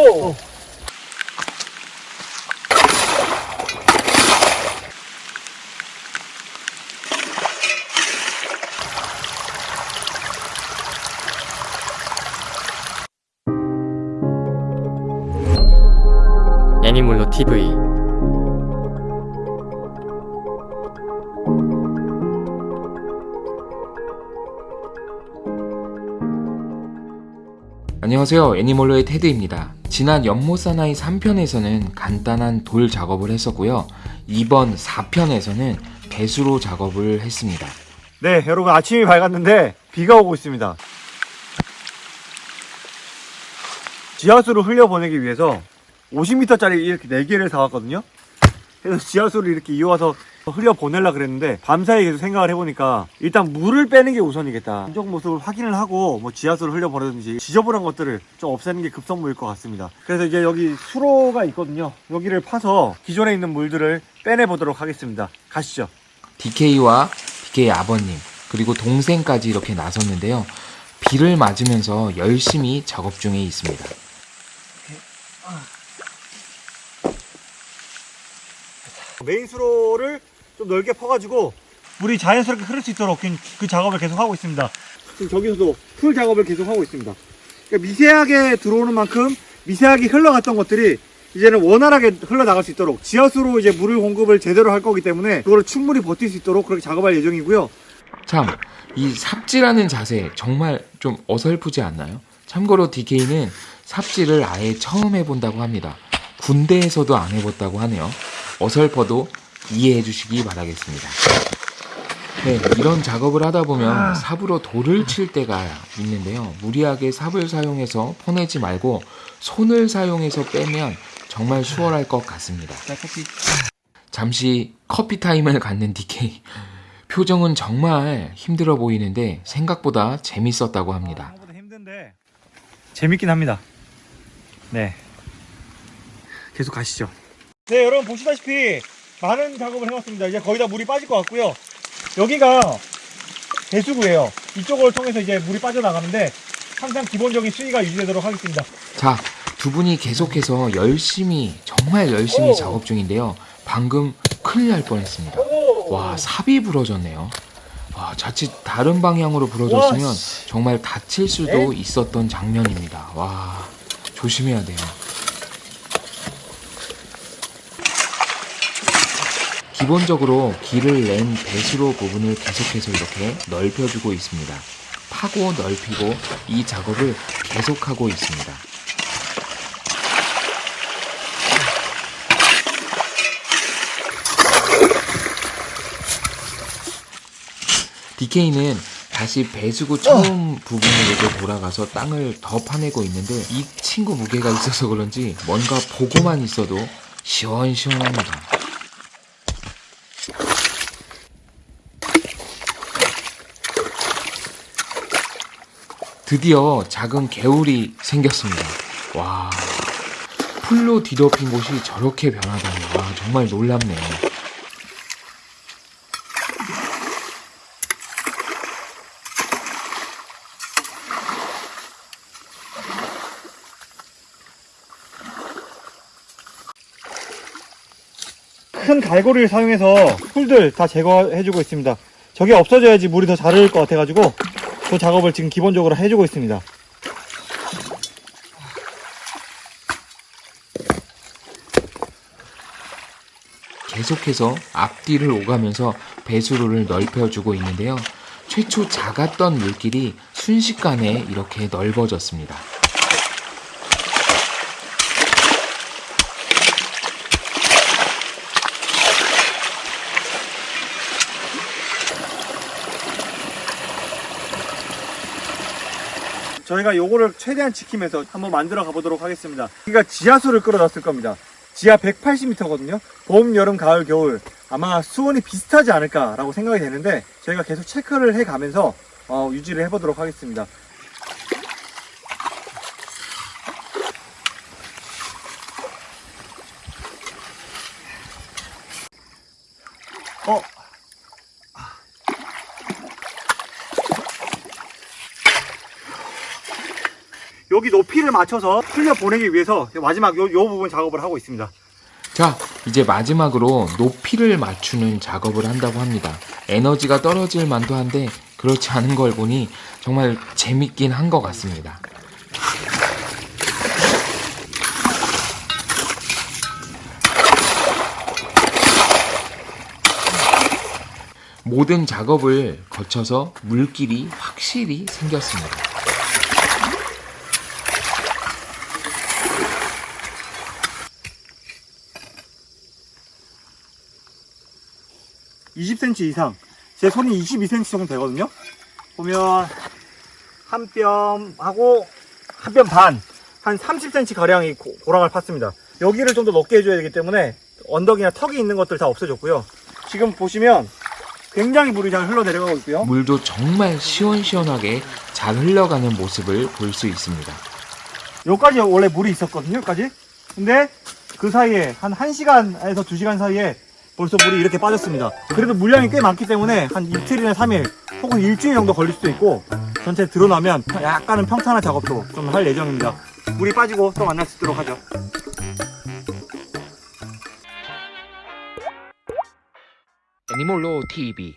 오! 애니몰로 TV 안녕하세요 애니멀로의 테드입니다 지난 연못사나이 3편에서는 간단한 돌 작업을 했었고요 이번 4편에서는 배수로 작업을 했습니다 네, 여러분 아침이 밝았는데 비가 오고 있습니다. 지하수를 흘려보내기 위해서 50m짜리 이렇게 4개를 사왔거든요. 그래서 지하수를 이렇게 이어와서 흘려보내려 그랬는데 밤사이 계속 생각을 해보니까 일단 물을 빼는 게 우선이겠다. 안쪽 모습을 확인을 하고 뭐 지하수를 흘려보내든지 지저분한 것들을 좀 없애는 게 급선무일 것 같습니다. 그래서 이제 여기 수로가 있거든요. 여기를 파서 기존에 있는 물들을 빼내보도록 하겠습니다. 가시죠. DK와 DK 아버님 그리고 동생까지 이렇게 나섰는데요 비를 맞으면서 열심히 작업 중에 있습니다 메인 수로를 좀 넓게 퍼가지고 물이 자연스럽게 흐를 수 있도록 그, 그 작업을 계속 하고 있습니다. 지금 저기서도 풀 작업을 계속 하고 있습니다. 그러니까 미세하게 들어오는 만큼 미세하게 흘러갔던 것들이 이제는 원활하게 흘러나갈 수 있도록 지하수로 이제 물을 공급을 제대로 할 거기 때문에 그거를 충분히 버틸 수 있도록 그렇게 작업할 예정이고요. 참 이 삽질하는 자세 정말 좀 어설프지 않나요? 참고로 DK는 삽질을 아예 처음 해본다고 합니다 군대에서도 안 해봤다고 하네요 어설퍼도 이해해 주시기 바라겠습니다 네, 이런 작업을 하다 보면 삽으로 돌을 칠 때가 있는데요. 무리하게 삽을 사용해서 퍼내지 말고 손을 사용해서 빼면 정말 수월할 것 같습니다. 잠시 커피 타임을 갖는 DK. 표정은 정말 힘들어 보이는데 생각보다 재밌었다고 합니다. 힘든데 재밌긴 합니다. 네. 계속 가시죠. 네, 여러분 보시다시피 많은 작업을 해왔습니다. 이제 거의 다 물이 빠질 것 같고요. 여기가 배수구예요. 이쪽을 통해서 이제 물이 빠져나가는데 항상 기본적인 수위가 유지되도록 하겠습니다. 자, 두 분이 계속해서 열심히, 정말 열심히 작업 중인데요. 방금 큰일 날 뻔했습니다. 와, 삽이 부러졌네요. 와, 자칫 다른 방향으로 부러졌으면 와, 정말 다칠 수도 있었던 장면입니다. 와, 조심해야 돼요. 기본적으로 길을 낸 배수로 부분을 계속해서 이렇게 넓혀주고 있습니다. 파고 넓히고 이 작업을 계속하고 있습니다. DK는 다시 배수구 처음 부분으로 돌아가서 땅을 더 파내고 있는데 이 친구 무게가 있어서 그런지 뭔가 보고만 있어도 시원시원합니다. 드디어 작은 개울이 생겼습니다. 와, 풀로 뒤덮인 곳이 저렇게 변하다니, 와, 정말 놀랍네요. 큰 갈고리를 사용해서 풀들 다 제거해주고 있습니다. 저게 없어져야지 물이 더 잘 흐를 것 같아가지고 그 작업을 지금 기본적으로 해주고 있습니다. 계속해서 앞뒤를 오가면서 배수로를 넓혀주고 있는데요. 최초 작았던 물길이 순식간에 이렇게 넓어졌습니다. 저희가 요거를 최대한 지키면서 한번 만들어 가보도록 하겠습니다. 여기가 지하수를 끌어놨을 겁니다. 지하 180m거든요. 봄, 여름, 가을, 겨울 아마 수온이 비슷하지 않을까 라고 생각이 되는데 저희가 계속 체크를 해가면서 어, 유지를 해보도록 하겠습니다. 어, 여기 높이를 맞춰서 흘려 보내기 위해서 마지막 요, 요 부분 작업을 하고 있습니다. 자, 이제 마지막으로 높이를 맞추는 작업을 한다고 합니다. 에너지가 떨어질 만도 한데 그렇지 않은 걸 보니 정말 재밌긴 한 것 같습니다. 모든 작업을 거쳐서 물길이 확실히 생겼습니다. 20cm 이상. 제 손이 22cm 정도 되거든요. 보면 한 뼘하고 한 뼘 반, 한 30cm 가량이 고- 고랑을 팠습니다. 여기를 좀 더 넓게 해줘야 되기 때문에 언덕이나 턱이 있는 것들 다 없애줬고요. 지금 보시면 굉장히 물이 잘 흘러 내려가고 있고요. 물도 정말 시원시원하게 잘 흘러가는 모습을 볼 수 있습니다. 여기까지 원래 물이 있었거든요, 여기까지. 근데 그 사이에 한 1시간에서 2시간 사이에 벌써 물이 이렇게 빠졌습니다. 그래도 물량이 꽤 많기 때문에 한 이틀이나 3일 혹은 일주일 정도 걸릴 수도 있고 전체 드러나면 약간은 평탄화 작업도 좀 할 예정입니다. 물이 빠지고 또 만날 수 있도록 하죠. 애니몰로 TV